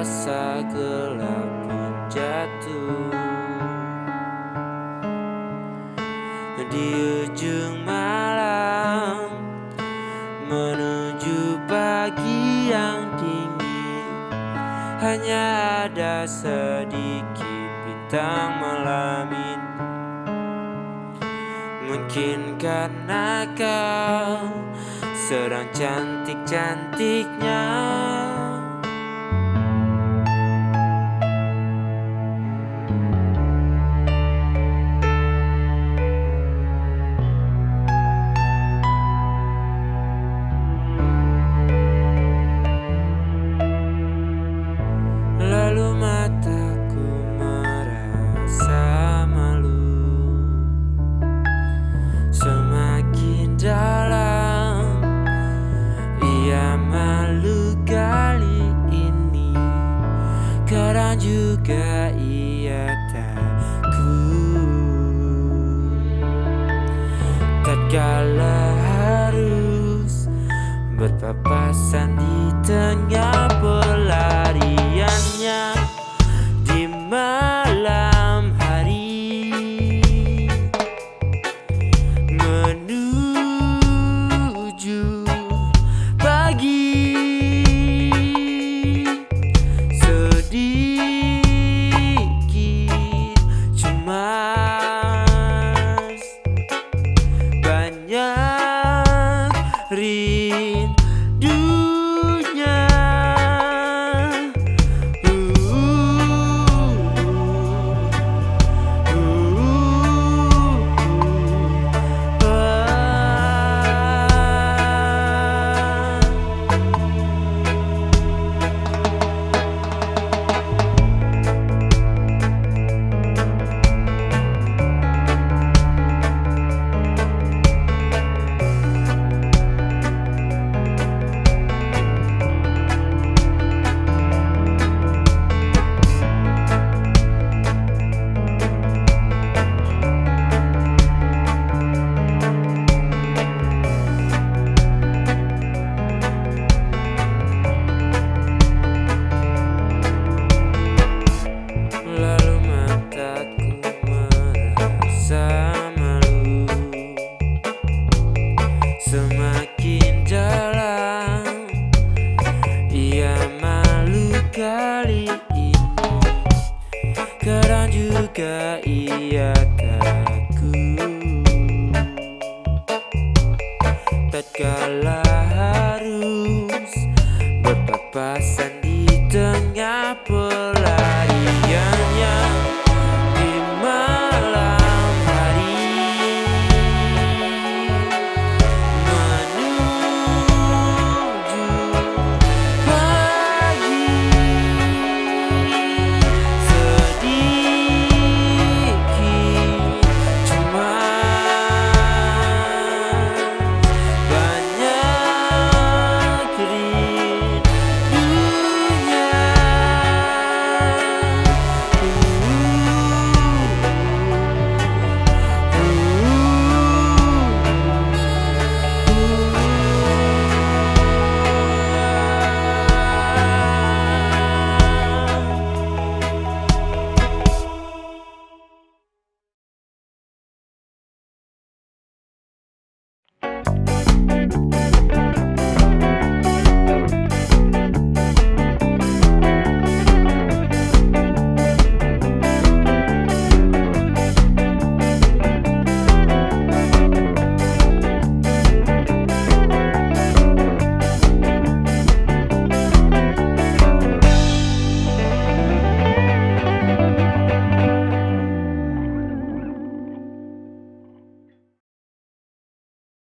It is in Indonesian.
terasa gelap pun jatuh. Di ujung malam Menuju pagi yang dingin Hanya ada sedikit bintang malam ini Mungkin karena kau sedang cantik-cantiknya juga ia takut. Tatkala harus Berpapasan di tengah pelariannya Di Juga ia takut Tatkala harus Berpapasan di tengah pelarian